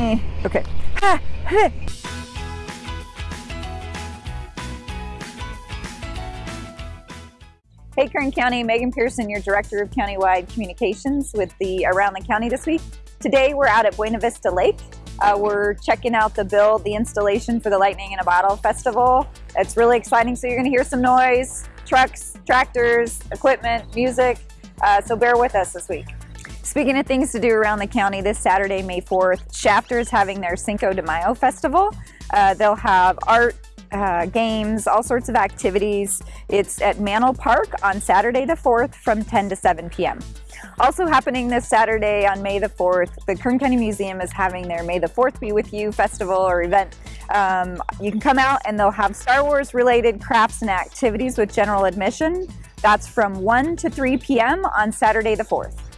Eh, okay. Ha, ha. Hey Kern County, Megan Pearson, your Director of Countywide Communications with the Around the County this week. Today we're out at Buena Vista Lake. Uh, we're checking out the build, the installation for the Lightning in a Bottle Festival. It's really exciting, so you're gonna hear some noise, trucks, tractors, equipment, music, uh, so bear with us this week. Speaking of things to do around the county, this Saturday, May 4th, Shafter is having their Cinco de Mayo festival. Uh, they'll have art, uh, games, all sorts of activities. It's at Mannel Park on Saturday the 4th from 10 to 7 p.m. Also happening this Saturday on May the 4th, the Kern County Museum is having their May the 4th Be With You festival or event. Um, you can come out and they'll have Star Wars related crafts and activities with general admission. That's from 1 to 3 p.m. on Saturday the 4th.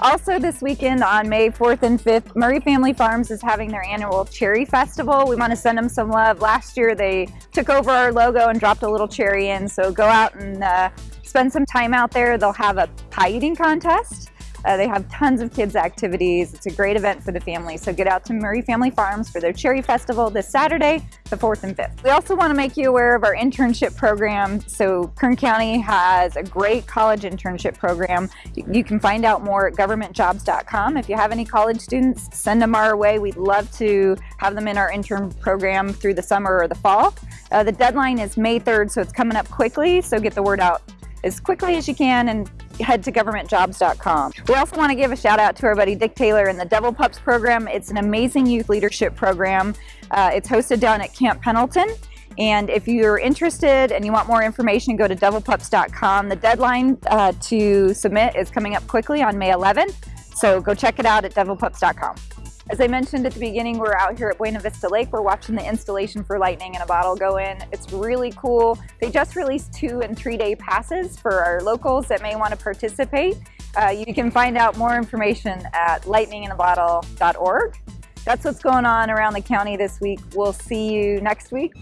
Also this weekend on May 4th and 5th, Murray Family Farms is having their annual Cherry Festival. We want to send them some love. Last year they took over our logo and dropped a little cherry in, so go out and uh, spend some time out there. They'll have a pie eating contest. Uh, they have tons of kids activities. It's a great event for the family. So get out to Murray Family Farms for their Cherry Festival this Saturday, the 4th and 5th. We also want to make you aware of our internship program. So Kern County has a great college internship program. You can find out more at governmentjobs.com. If you have any college students, send them our way. We'd love to have them in our intern program through the summer or the fall. Uh, the deadline is May 3rd, so it's coming up quickly. So get the word out as quickly as you can and head to governmentjobs.com. We also want to give a shout out to our buddy Dick Taylor and the Devil Pups program. It's an amazing youth leadership program. Uh, it's hosted down at Camp Pendleton. And if you're interested and you want more information, go to devilpups.com. The deadline uh, to submit is coming up quickly on May 11th. So go check it out at devilpups.com. As I mentioned at the beginning, we're out here at Buena Vista Lake. We're watching the installation for Lightning in a Bottle go in. It's really cool. They just released two and three day passes for our locals that may want to participate. Uh, you can find out more information at lightninginabottle.org. That's what's going on around the county this week. We'll see you next week.